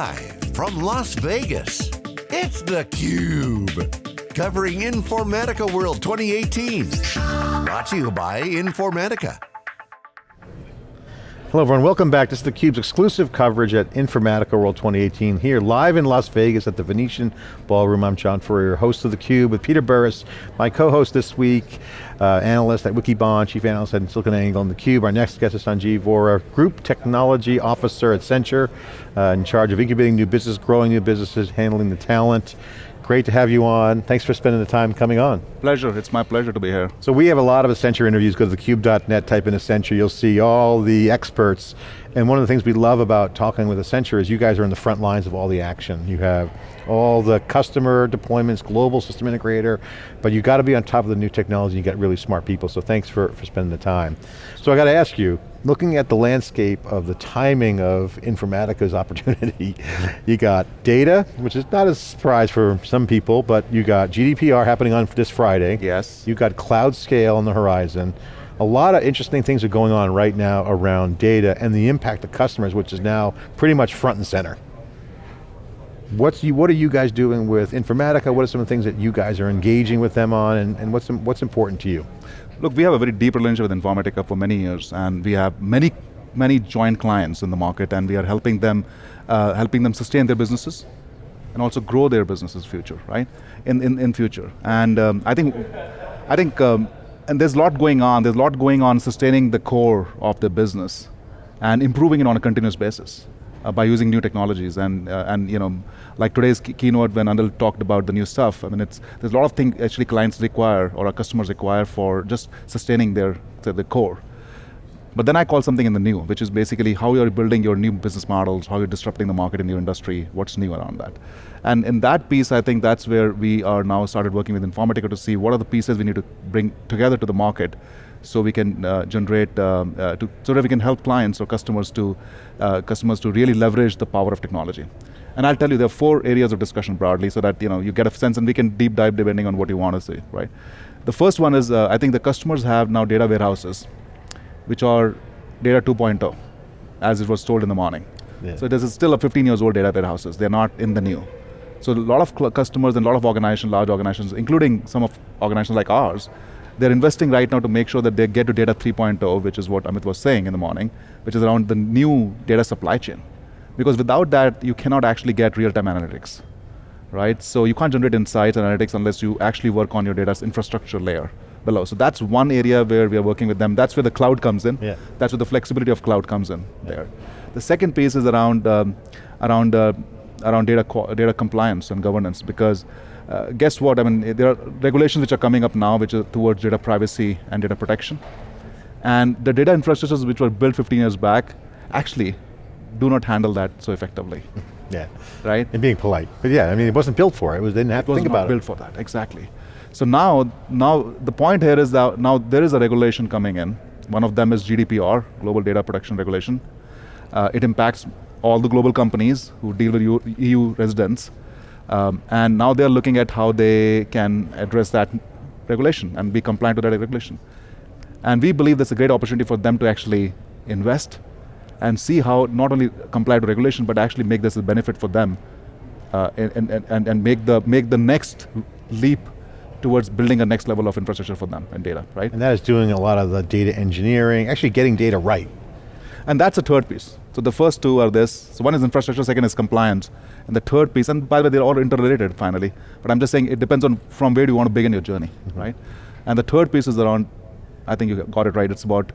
Live from Las Vegas, it's theCUBE. Covering Informatica World 2018. Brought to you by Informatica. Hello everyone, welcome back. This is theCUBE's exclusive coverage at Informatica World 2018 here live in Las Vegas at the Venetian Ballroom. I'm John Furrier, host of theCUBE with Peter Burris, my co-host this week, uh, analyst at Wikibon, chief analyst at SiliconANGLE and theCUBE. Our next guest is Sanjeev Vohra, Group Technology Officer at Accenture, uh, in charge of incubating new business, growing new businesses, handling the talent. Great to have you on. Thanks for spending the time coming on. Pleasure, it's my pleasure to be here. So we have a lot of Accenture interviews, go to thecube.net, type in Accenture, you'll see all the experts. And one of the things we love about talking with Accenture is you guys are in the front lines of all the action. You have all the customer deployments, global system integrator, but you've got to be on top of the new technology, you got really smart people, so thanks for, for spending the time. So I got to ask you, looking at the landscape of the timing of Informatica's opportunity, you got data, which is not a surprise for some people, but you got GDPR happening on this Friday. Yes. You got cloud scale on the horizon. A lot of interesting things are going on right now around data and the impact of customers, which is now pretty much front and center. What's you, what are you guys doing with Informatica? What are some of the things that you guys are engaging with them on and, and what's, what's important to you? Look, we have a very deep relationship with Informatica for many years and we have many, many joint clients in the market and we are helping them, uh, helping them sustain their businesses and also grow their businesses future, right? In, in, in future. And um, I think, I think um, and there's a lot going on, there's a lot going on sustaining the core of the business and improving it on a continuous basis uh, by using new technologies and uh, and you know like today's keynote when Anil talked about the new stuff. I mean, it's there's a lot of things actually clients require or our customers require for just sustaining their the core. But then I call something in the new, which is basically how you're building your new business models, how you're disrupting the market in your industry, what's new around that. And in that piece, I think that's where we are now started working with Informatica to see what are the pieces we need to bring together to the market so we can uh, generate, um, uh, to, so that we can help clients or customers to, uh, customers to really leverage the power of technology. And I'll tell you, there are four areas of discussion broadly so that you, know, you get a sense and we can deep dive depending on what you want to see, right? The first one is, uh, I think the customers have now data warehouses, which are data 2.0, as it was told in the morning. Yeah. So this is still a 15 years old data warehouses, they're not in the new. So a lot of customers and a lot of organizations, large organizations, including some of organizations like ours, they're investing right now to make sure that they get to data 3.0, which is what Amit was saying in the morning, which is around the new data supply chain. Because without that, you cannot actually get real-time analytics, right? So you can't generate insights and analytics unless you actually work on your data's infrastructure layer below. So that's one area where we are working with them. That's where the cloud comes in. Yeah. That's where the flexibility of cloud comes in yeah. there. The second piece is around, um, around, uh, around data, data compliance and governance because uh, guess what, I mean, there are regulations which are coming up now which are towards data privacy and data protection. And the data infrastructures which were built 15 years back actually do not handle that so effectively. yeah. Right? And being polite. But yeah, I mean, it wasn't built for it. It was, they didn't have it to think about it. built for that, exactly. So now, now the point here is that now there is a regulation coming in. One of them is GDPR, Global Data Protection Regulation. Uh, it impacts all the global companies who deal with EU residents. Um, and now they're looking at how they can address that regulation and be compliant to that regulation. And we believe there's a great opportunity for them to actually invest and see how not only comply to regulation, but actually make this a benefit for them uh, and, and, and, and make, the, make the next leap towards building a next level of infrastructure for them and data, right? And that is doing a lot of the data engineering, actually getting data right. And that's a third piece. So the first two are this. So one is infrastructure, second is compliance. And the third piece, and by the way, they're all interrelated finally, but I'm just saying it depends on from where do you want to begin your journey, mm -hmm. right? And the third piece is around, I think you got it right, it's about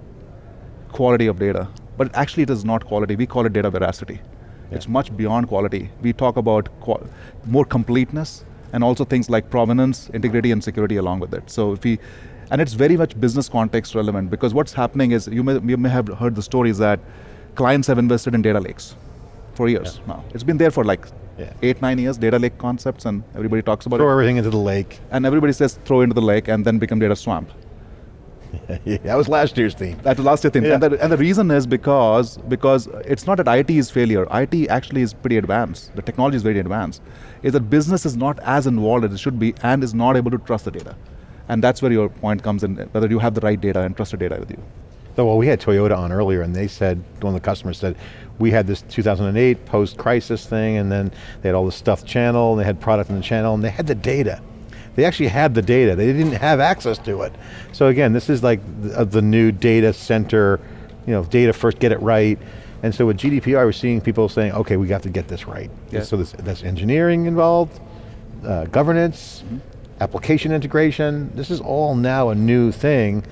quality of data. But actually it is not quality, we call it data veracity. Yeah. It's much beyond quality. We talk about more completeness and also things like provenance, integrity, and security along with it. So if we, and it's very much business context relevant because what's happening is, you may, you may have heard the stories that clients have invested in data lakes for years yeah. now. It's been there for like yeah. eight, nine years, data lake concepts, and everybody talks about throw it. Throw everything into the lake. And everybody says throw into the lake and then become data swamp. yeah, that was last year's theme. That was last year's theme. Yeah. And, the, and the reason is because, because it's not that IT is failure. IT actually is pretty advanced. The technology is very advanced. Is that business is not as involved as it should be and is not able to trust the data. And that's where your point comes in, whether you have the right data and trusted data with you. Though, well, we had Toyota on earlier and they said, one of the customers said, we had this 2008 post-crisis thing and then they had all the stuff channel and they had product in the channel and they had the data. They actually had the data, they didn't have access to it. So again, this is like the, the new data center, you know, data first, get it right. And so with GDPR, we're seeing people saying, okay, we got to get this right. Yeah. So this, that's engineering involved, uh, governance, mm -hmm. Application integration. This is all now a new thing.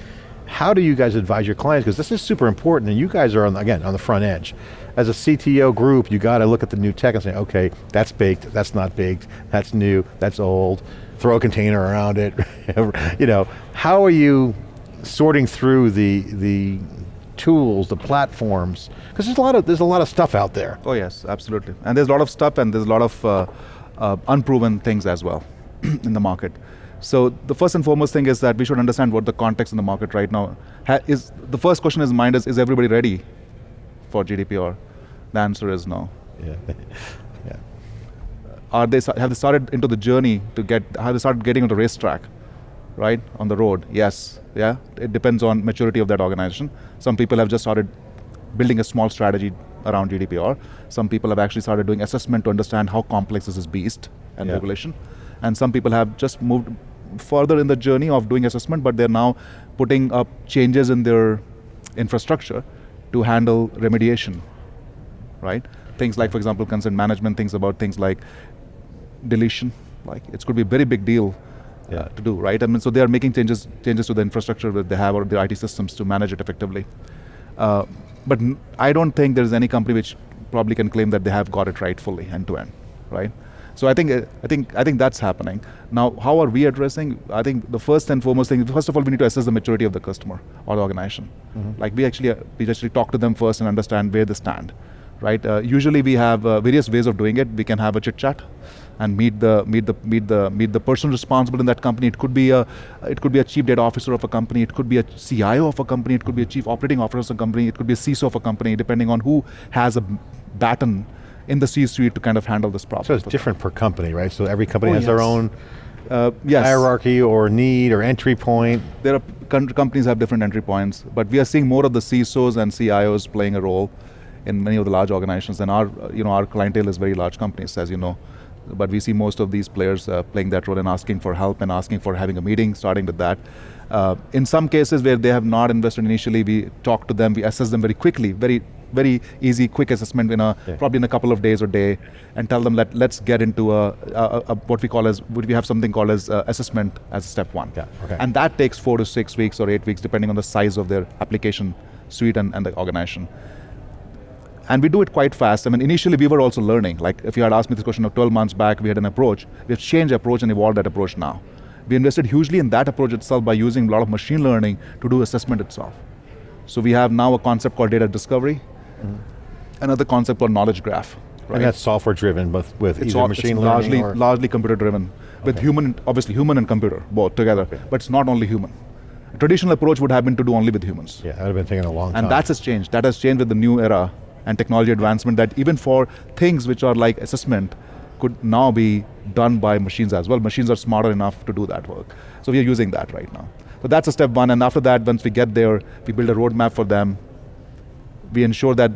How do you guys advise your clients? Because this is super important and you guys are, on, again, on the front edge. As a CTO group, you got to look at the new tech and say, okay, that's baked, that's not baked, that's new, that's old, throw a container around it. you know, how are you sorting through the, the tools, the platforms? Because there's a lot of there's a lot of stuff out there. Oh yes, absolutely. And there's a lot of stuff and there's a lot of uh, uh, unproven things as well in the market. So the first and foremost thing is that we should understand what the context in the market right now ha is. The first question in mind is, is everybody ready for GDPR? The answer is no. Yeah. yeah. Are they, have they started into the journey to get, have they started getting on the racetrack, right, on the road? Yes, yeah. It depends on maturity of that organization. Some people have just started building a small strategy around GDPR. Some people have actually started doing assessment to understand how complex is this beast and yeah. regulation. And some people have just moved further in the journey of doing assessment, but they're now putting up changes in their infrastructure to handle remediation, right? Things like, for example, consent management, things about things like deletion, like it could be a very big deal uh, to do, right? I mean, so they are making changes changes to the infrastructure that they have or their IT systems to manage it effectively. Uh, but I don't think there's any company which probably can claim that they have got it right fully end to end, right? So I think uh, I think I think that's happening. Now, how are we addressing? I think the first and foremost thing, first of all, we need to assess the maturity of the customer or the organization. Mm -hmm. Like we actually uh, we actually talk to them first and understand where they stand, right? Uh, usually we have uh, various ways of doing it. We can have a chit chat and meet the meet the meet the meet the person responsible in that company. It could be a it could be a chief data officer of a company. It could be a CIO of a company. It could be a chief operating officer of a company. It could be a CISO of a company, depending on who has a baton in the C-suite to kind of handle this problem. So it's different per company, right? So every company oh, has yes. their own uh, yes. hierarchy or need or entry point. There are companies have different entry points, but we are seeing more of the CISOs and CIOs playing a role in many of the large organizations. And our, you know, our clientele is very large companies, as you know. But we see most of these players uh, playing that role and asking for help and asking for having a meeting, starting with that. Uh, in some cases where they have not invested initially, we talk to them, we assess them very quickly, very very easy, quick assessment in a yeah. probably in a couple of days or day, and tell them let let's get into a, a, a what we call as would we have something called as uh, assessment as step one, yeah, okay. and that takes four to six weeks or eight weeks depending on the size of their application suite and, and the organization. And we do it quite fast. I mean, initially we were also learning. Like if you had asked me this question of 12 months back, we had an approach. We've changed approach and evolved that approach now. We invested hugely in that approach itself by using a lot of machine learning to do assessment itself. So we have now a concept called data discovery, Mm. Another concept called knowledge graph. Right? And that's software driven, but with it's either all, machine learning largely, or? largely computer driven. Okay. With human, obviously human and computer, both together. Okay. But it's not only human. A traditional approach would have been to do only with humans. Yeah, that would have been taking a long and time. And that has changed. That has changed with the new era and technology advancement that even for things which are like assessment could now be done by machines as well. Machines are smarter enough to do that work. So we are using that right now. So that's a step one, and after that, once we get there, we build a roadmap for them. We ensure that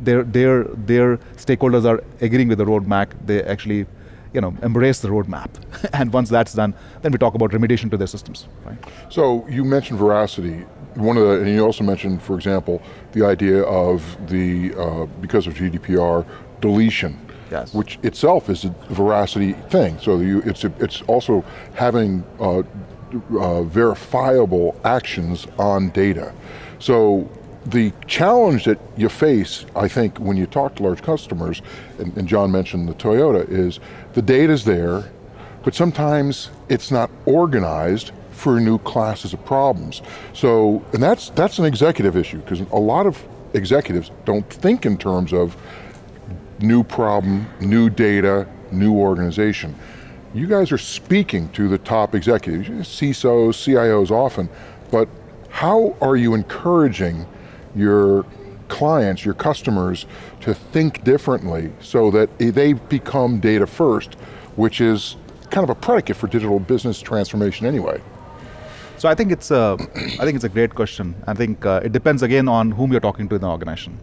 their, their, their stakeholders are agreeing with the roadmap, they actually you know, embrace the roadmap. and once that's done, then we talk about remediation to their systems. Right? So you mentioned veracity. One of the, and you also mentioned, for example, the idea of the, uh, because of GDPR, deletion. Yes. Which itself is a veracity thing. So you, it's, a, it's also having uh, uh, verifiable actions on data. So the challenge that you face, I think, when you talk to large customers, and, and John mentioned the Toyota, is the data's there, but sometimes it's not organized for new classes of problems. So, and that's, that's an executive issue, because a lot of executives don't think in terms of new problem, new data, new organization. You guys are speaking to the top executives, CISOs, CIOs often, but how are you encouraging your clients, your customers, to think differently so that they become data first, which is kind of a predicate for digital business transformation anyway. So I think it's a, I think it's a great question. I think uh, it depends again on whom you're talking to in the organization.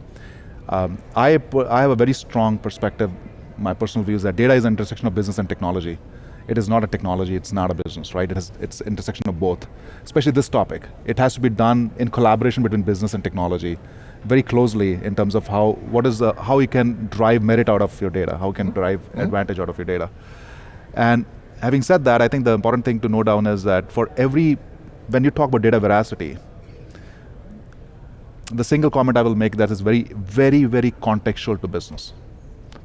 Um, I, I have a very strong perspective, my personal view is that data is an intersection of business and technology. It is not a technology, it's not a business, right? It is, it's intersection of both, especially this topic. It has to be done in collaboration between business and technology, very closely in terms of how, what is the, how you can drive merit out of your data, how you can drive mm -hmm. advantage out of your data. And having said that, I think the important thing to note down is that for every, when you talk about data veracity, the single comment I will make that is very, very, very contextual to business.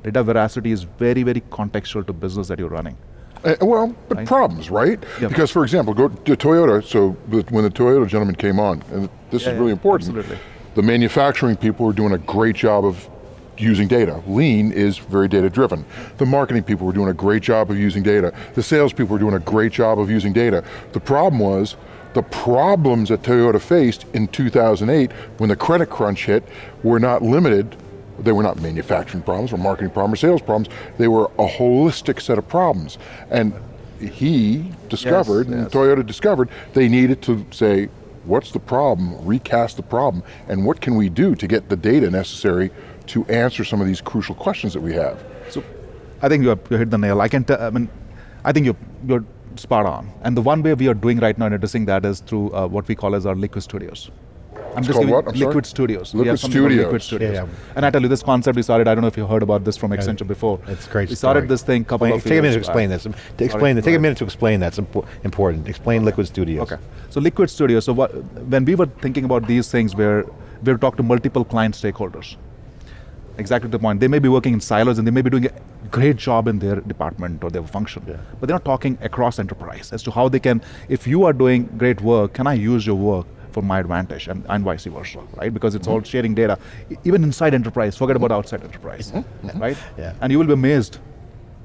Data veracity is very, very contextual to business that you're running. Uh, well, but right? problems, right? Yep. Because for example, go to Toyota, so when the Toyota gentleman came on, and this yeah, is really important, absolutely. the manufacturing people are doing a great job of using data. Lean is very data driven. The marketing people were doing a great job of using data. The sales people were doing a great job of using data. The problem was, the problems that Toyota faced in 2008 when the credit crunch hit were not limited they were not manufacturing problems or marketing problems or sales problems. They were a holistic set of problems. And he discovered, yes, yes. and Toyota discovered, they needed to say, what's the problem, recast the problem, and what can we do to get the data necessary to answer some of these crucial questions that we have? So, I think you, hit the nail. I can, tell, I mean, I think you're, you're spot on. And the one way we are doing right now in addressing that is through uh, what we call as our liquid studios. I'm it's just giving what? I'm Liquid sorry? Studios. Liquid Studios. Liquid Studios. Yeah, yeah. And I tell you, this concept we started, I don't know if you heard about this from Accenture before. It's great We started story. this thing a couple explain, of Take a minute to explain this. To explain it, take a minute to explain that's important. Explain Liquid Studios. Okay. So Liquid Studios, so what, when we were thinking about these things, where we were talking to multiple client stakeholders. Exactly the point. They may be working in silos and they may be doing a great job in their department or their function, yeah. but they're not talking across enterprise as to how they can, if you are doing great work, can I use your work for my advantage and, and vice versa, right? Because it's mm -hmm. all sharing data. Even inside enterprise, forget about outside enterprise, mm -hmm. right? Yeah. And you will be amazed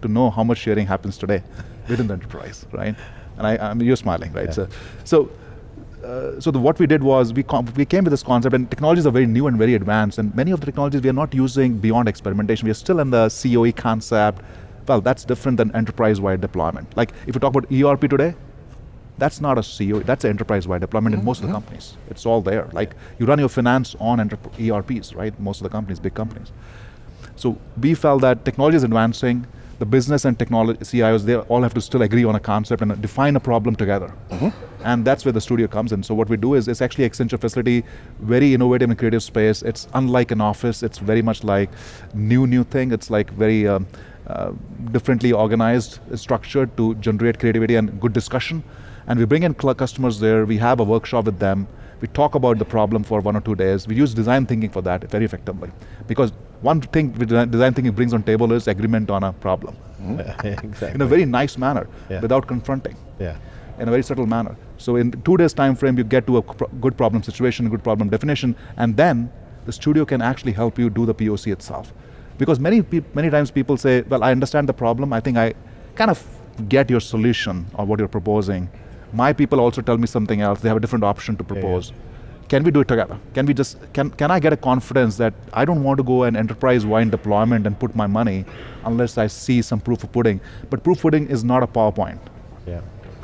to know how much sharing happens today within the enterprise, right? And I, I mean, you're smiling, right? Yeah. So, so, uh, so the, what we did was we, we came with this concept and technologies are very new and very advanced and many of the technologies we are not using beyond experimentation. We are still in the COE concept. Well, that's different than enterprise-wide deployment. Like if you talk about ERP today, that's not a CEO, that's an enterprise-wide deployment mm -hmm. in most of the companies. It's all there. Like, you run your finance on ERPs, right? Most of the companies, big companies. So we felt that technology is advancing, the business and technology CIOs, they all have to still agree on a concept and define a problem together. Mm -hmm. And that's where the studio comes in. So what we do is, it's actually Accenture facility, very innovative and creative space. It's unlike an office, it's very much like new, new thing. It's like very um, uh, differently organized, structured to generate creativity and good discussion. And we bring in customers there, we have a workshop with them, we talk about the problem for one or two days. We use design thinking for that very effectively. Because one thing design thinking brings on table is agreement on a problem. Mm -hmm. exactly. In a very nice manner, yeah. without confronting. Yeah. In a very subtle manner. So in two days time frame, you get to a good problem situation, good problem definition, and then the studio can actually help you do the POC itself. Because many, many times people say, well, I understand the problem, I think I kind of get your solution or what you're proposing, my people also tell me something else, they have a different option to propose. Yeah, yeah. Can we do it together? Can we just, can, can I get a confidence that I don't want to go an enterprise-wide deployment and put my money unless I see some proof of pudding. But proof of pudding is not a PowerPoint. Yeah.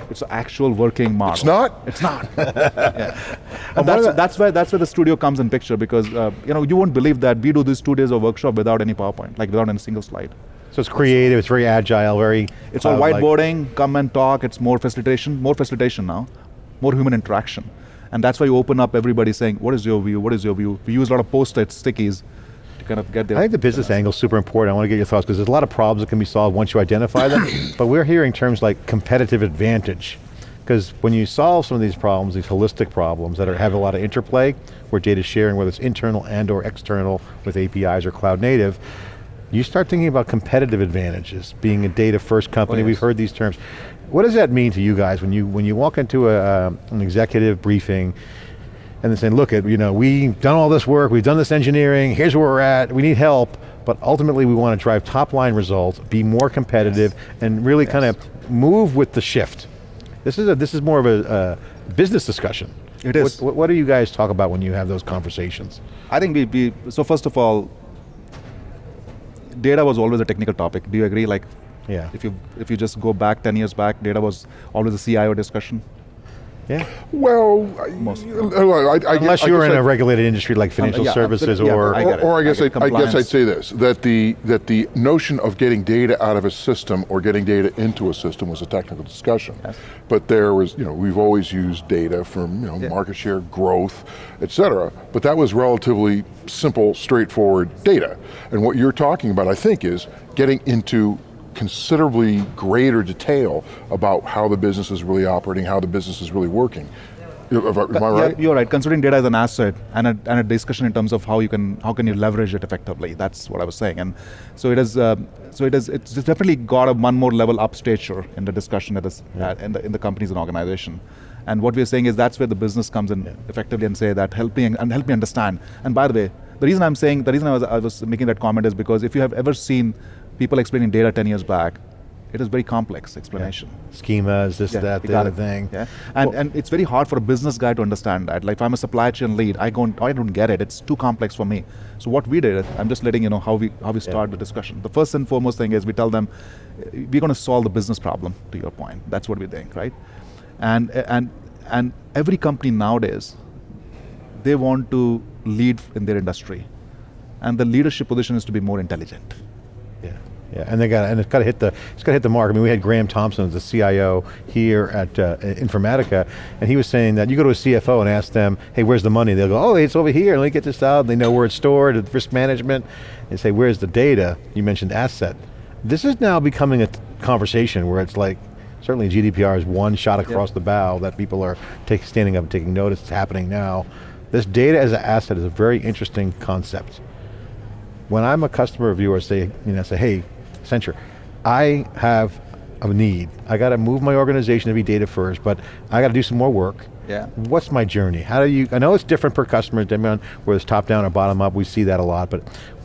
It's an actual working model. It's not? It's not. yeah. And that's, that's, where, that's where the studio comes in picture because uh, you, know, you won't believe that we do these two days of workshop without any PowerPoint, like without any single slide. So it's creative, it's very agile, very... It's all uh, whiteboarding, like come and talk, it's more facilitation, more facilitation now, more human interaction. And that's why you open up everybody saying, what is your view, what is your view? We use a lot of post-its, stickies, to kind of get there. I think the business angle is super important. I want to get your thoughts, because there's a lot of problems that can be solved once you identify them, but we're hearing terms like competitive advantage. Because when you solve some of these problems, these holistic problems that are, have a lot of interplay, where data sharing, whether it's internal and or external with APIs or cloud native, you start thinking about competitive advantages, being a data first company, oh, yes. we've heard these terms. What does that mean to you guys when you when you walk into a, uh, an executive briefing and they're saying, look, at, you know, we've done all this work, we've done this engineering, here's where we're at, we need help, but ultimately we want to drive top line results, be more competitive, yes. and really yes. kind of move with the shift. This is, a, this is more of a, a business discussion. It is. What, what, do you guys talk about when you have those conversations? I think we, we so first of all, data was always a technical topic. Do you agree? Like, yeah. If you if you just go back ten years back, data was always a CIO discussion. Yeah. Well, Most. Uh, I, I, Unless I you were guess in I- a regulated industry like uh, financial yeah, services yeah, or, I or, or I I guess get I, I guess I'd say this: that the that the notion of getting data out of a system or getting data into a system was a technical discussion. Yes. But there was, you know, we've always used data from, you know, Yeah. market share, growth, et cetera. But that was relatively simple, straightforward data. And what you're talking about, I think, is getting into considerably greater detail about how the business is really operating, how the business is really working. Am I I Yeah, right? you're right. Considering data as an asset and a, and a discussion in terms of how you can how can you leverage it effectively. That's what I was saying. And so it is. Um, so it is. It's definitely got a one more level up stature in the discussion at this, uh, in the in the companies and organization. And what we're saying is that's where the business comes in effectively and say that help me and help me understand. And by the way, the reason I'm saying the reason I was I was making that comment is because if you have ever seen people explaining data 10 years back, it is very complex explanation. schemas, this, that, you the other thing. Yeah, and Well- and it's very hard for a business guy to understand that. Like if I'm a supply chain lead, I go, I don't get it. It's too complex for me. So what we did, I'm just letting you know how we how we start the discussion. The first and foremost thing is we tell them, we're going to solve the business problem. To your point, that's what we think, right? And and and every company nowadays, they want to lead in their industry, and the leadership position is to be more intelligent. Yeah, and they got and it's got to hit the it's got to hit the mark. I mean, we had Graeme Thompson, the CIO here at uh, Informatica, and he was saying that you go to a CFO and ask them, "Hey, where's the money?" They'll go, "Oh, it's over here. Let me get this out." And They know where it's stored, risk management. They say, "Where's the data?" You mentioned asset. This is now becoming a conversation where it's like. Certainly GDPR is one shot across the bow that people are take, standing up and taking notice, it's happening now. This data as an asset is a very interesting concept when I'm a customer of yours, say, you know, say, hey, Accenture, I have a need. I got to move my organization to be data first, but I got to do some more work. Yeah. What's my journey? How do you, I know it's different per customer, depending on whether it's top down or bottom up, we see that a lot, but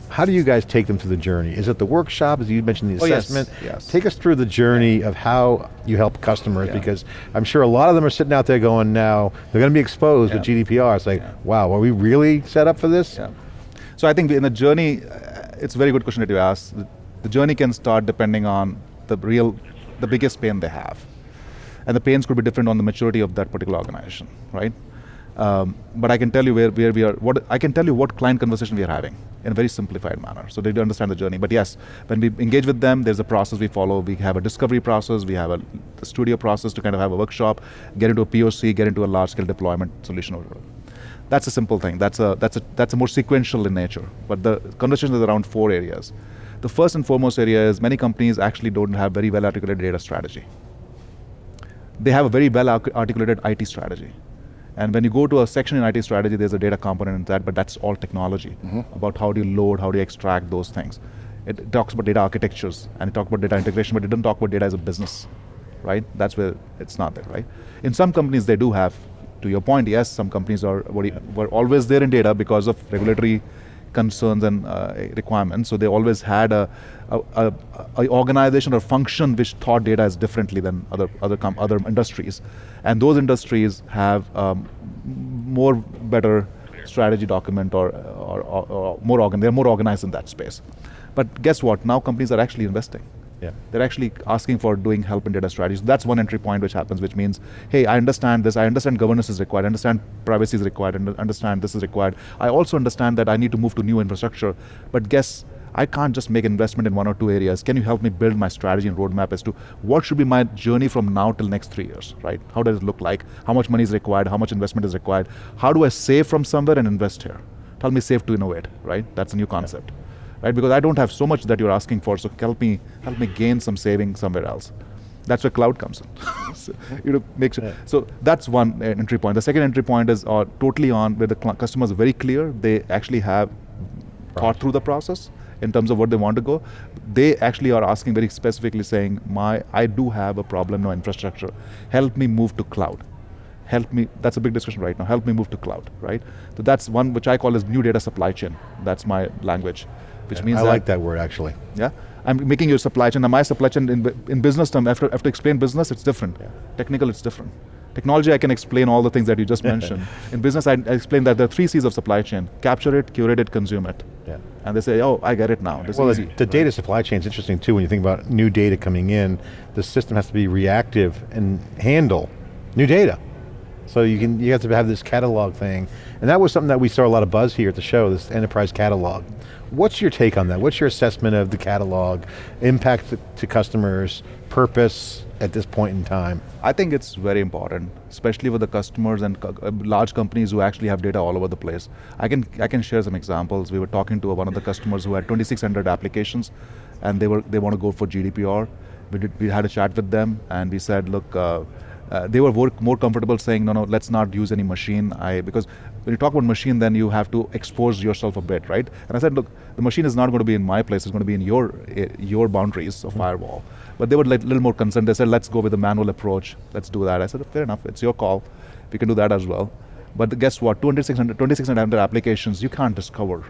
how do you guys take them through the journey? Is it the workshop, as you mentioned the Oh, yes, assessment? yes. Take us through the journey of how you help customers, Yeah. because I'm sure a lot of them are sitting out there going now, they're going to be exposed with GDPR. It's like, Yeah. wow, are we really set up for this? Yeah. So I think in the journey, uh, it's a very good question that you asked. The, journey can start depending on the real, the biggest pain they have. And the pains could be different on the maturity of that particular organization, right? Um, but I can tell you where, where we are, what, I can tell you what client conversation we are having in a very simplified manner. So they do understand the journey. But yes, when we engage with them, there's a process we follow. We have a discovery process, we have a, studio process to kind of have a workshop, get into a POC, get into a large scale deployment solution that's a simple thing. That's a that's a that's a more sequential in nature. But the conversation is around four areas. The first and foremost area is many companies actually don't have very well articulated data strategy. They have a very well articulated IT strategy. And when you go to a section in IT strategy, there's a data component in that, but that's all technology mm-hmm. about how do you load, how do you extract those things. It, talks about data architectures and it talks about data integration, but it doesn't talk about data as a business, right? That's where it's not there, right? In some companies, they do have. To your point, yes, some companies are were always there in data because of regulatory concerns and uh, requirements. So they always had a, a, a, a organization or function which thought data as differently than other other other industries, and those industries have um, more better strategy document or or, or, or more organ. They're more organized in that space. But guess what? Now companies are actually investing. Yeah. They're actually asking for doing help in data strategies. That's one entry point which happens, which means, hey, I understand this, I understand governance is required, I understand privacy is required, and understand this is required. I also understand that I need to move to new infrastructure, but guess I can't just make investment in one or two areas. Can you help me build my strategy and roadmap as to what should be my journey from now till next three years, right? How does it look like? How much money is required? How much investment is required? How do I save from somewhere and invest here? Tell me save to innovate, right? That's a new concept right? Because I don't have so much that you're asking for, so help me help me gain some saving somewhere else. That's where cloud comes in. so, you know, make sure. Yeah. So that's one uh, entry point. The second entry point is uh, totally on where the cl- customers are very clear. They actually have thought through the process in terms of what they want to go. They actually are asking very specifically, saying, "My, I do have a problem no infrastructure. Help me move to cloud." help me that's a big discussion right now help me move to cloud right so that's one which i call as new data supply chain that's my language which means I like that word actually. yeah i'm making your supply chain now my supply chain in, in business term after, after explain business it's different Yeah. technical it's different technology i can explain all the things that you just mentioned in business I, I explain that there are three c's of supply chain capture it curate it consume it Yeah. and they say oh i get it now this Well, is the, easy the data supply chain is interesting too when you think about new data coming in. The system has to be reactive and handle new data. So you can you have to have this catalog thing, and that was something that we saw a lot of buzz here at the show. This enterprise catalog. What's your take on that? What's your assessment of the catalog, impact to, to customers, purpose at this point in time? I think it's very important, especially with the customers and uh, large companies who actually have data all over the place. I can I can share some examples. We were talking to one of the customers who had 2,600 applications, and they were they want to go for GDPR. We did, we had a chat with them, and we said, look. Uh, uh, they were more, more comfortable saying, no, no, let's not use any machine. I because when you talk about machine, then you have to expose yourself a bit, right? And I said, look, the machine is not going to be in my place; it's going to be in your eh, your boundaries of firewall. But they were like a little more concerned. They said, let's go with the manual approach. Let's do that. I said, fair enough. It's your call. We can do that as well. But guess what? 2,600, 2,600 applications you can't discover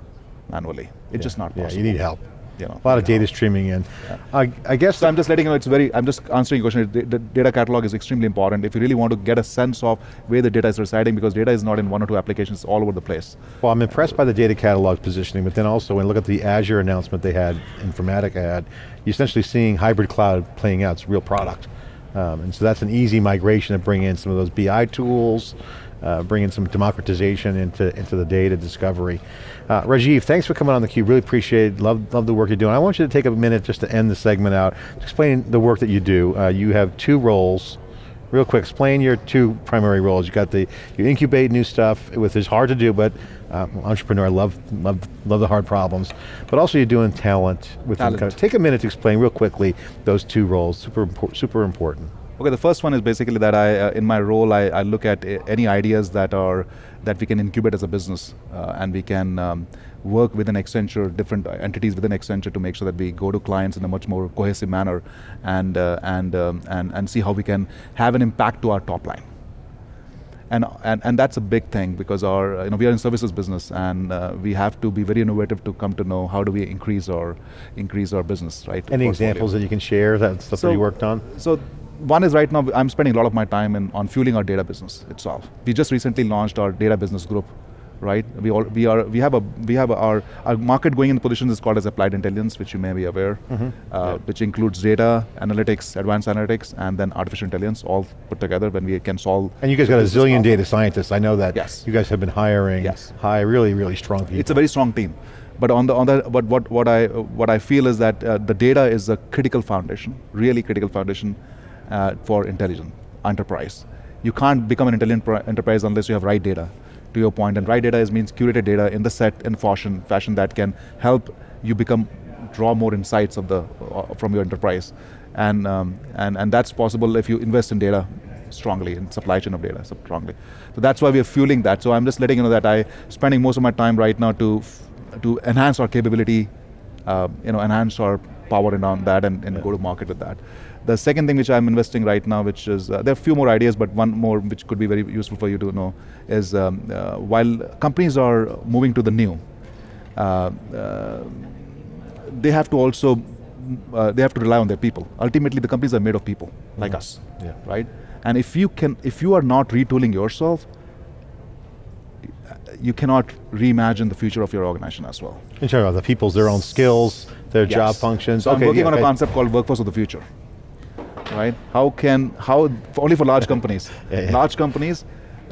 manually. It's just not Yeah, possible. you need help. You know, A lot of data streaming in. I, I guess So I'm just letting you know it's very, I'm just answering your question. The, the data catalog is extremely important if you really want to get a sense of where the data is residing because data is not in one or two applications, it's all over the place. Well, I'm impressed by the data catalog positioning, but then also when I look at the Azure announcement they had, Informatica had, you're essentially seeing hybrid cloud playing out, it's a real product. Um, and so that's an easy migration to bring in some of those BI tools, uh, bring in some democratization into, into the data discovery. Uh, Rajiv, thanks for coming on theCUBE, really appreciate it, love, love the work you're doing. I want you to take a minute just to end the segment out, explain the work that you do. Uh, you have two roles, Real quick, explain your two primary roles. You got the, you incubate new stuff, with it's hard to do, but uh, entrepreneur, love, love, love the hard problems. But also you're doing talent with Talent. Take a minute to explain real quickly those two roles, super, impor- super important. Okay, the first one is basically that I, uh, in my role, I, I look at uh, any ideas that are that we can incubate as a business, uh, and we can um, work within Accenture, different entities within Accenture, to make sure that we go to clients in a much more cohesive manner, and uh, and um, and and see how we can have an impact to our top line. And, and, and that's a big thing because our, uh, you know, we are in services business and uh, we have to be very innovative to come to know how do we increase our, increase our business, right? Any portfolio. examples that you can share, that stuff that you worked on? So one is right now, I'm spending a lot of my time in, on fueling our data business itself. We just recently launched our data business group, right? We, all, we, are, we have, a, we have a, our, our market going in the position is called as applied intelligence, which you may be aware, uh, which includes data, analytics, advanced analytics, and then artificial intelligence all put together when we can solve. And you guys got a zillion problem. data scientists. I know that. Yes. You guys have been hiring Yes. high, really, really strong people. It's a very strong team. But on the on the but what what I what I feel is that uh, the data is a critical foundation, really critical foundation uh, for intelligent enterprise. You can't become an intelligent enterprise unless you have right data. To your point, and right data is means curated data in the set and fashion fashion that can help you become draw more insights of the uh, from your enterprise, and um, and and that's possible if you invest in data strongly in supply chain of data strongly. So that's why we are fueling that. So I'm just letting you know that I'm spending most of my time right now to to enhance our capability, uh, you know, enhance our power and on that and, and go to market with that. The second thing which I'm investing right now, which is, uh, there are a few more ideas, but one more which could be very useful for you to know is um, uh, while companies are moving to the new, uh, uh, they have to also, uh, they have to rely on their people. Ultimately, the companies are made of people, like us, Yeah. right? And if you can, if you are not retooling yourself, you cannot reimagine the future of your organization as well. You're talking about the people's, their own skills, their job functions. So I'm Okay, working yeah, on a concept called workforce of the future. Right? How can how for- only for large companies? Yeah, yeah. Large companies,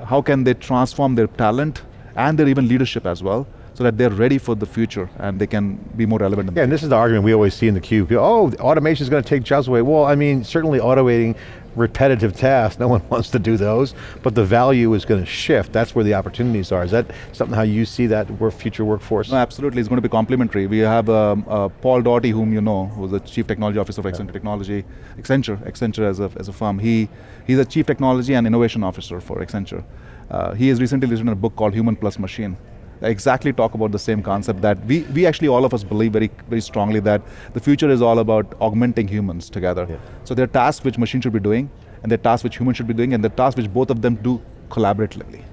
how can they transform their talent and their even leadership as well, so that they're ready for the future and they can be more relevant. Yeah, and this is the argument we always see in the cube. Oh, automation is going to take jobs away. Well, I mean, certainly automating repetitive tasks, no one wants to do those, but the value is going to shift. That's where the opportunities are. Is that something how you see that work, future workforce? No, absolutely, it's going to be complementary. We have um, uh, Paul Daugherty, whom you know, who's the Chief Technology Officer of Accenture Technology, Accenture, Accenture as a, as a firm. He, he's a Chief Technology and Innovation Officer for Accenture. Uh, he has recently written a book called Human Plus Machine. Exactly talk about the same concept that we, we actually all of us believe very, very strongly that the future is all about augmenting humans together. Yeah. So there are tasks which machines should be doing, and there are tasks which humans should be doing, and there are tasks which both of them do collaboratively.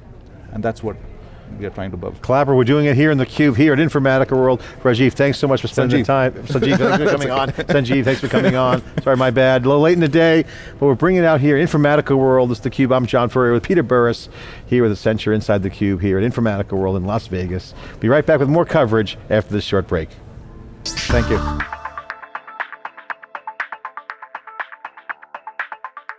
And that's what we are trying to build. Collabor, we're doing it here in the cube, here at Informatica World. Rajiv, thanks so much for spending the time. Sanjeev, thanks for coming on. Sanjeev, thanks for coming on. Sorry, my bad. A little late in the day, but we're bringing it out here, Informatica World. It's theCUBE, I'm John Furrier with Peter Burris, here with Accenture inside theCUBE here at Informatica World in Las Vegas. Be right back with more coverage after this short break. Thank you.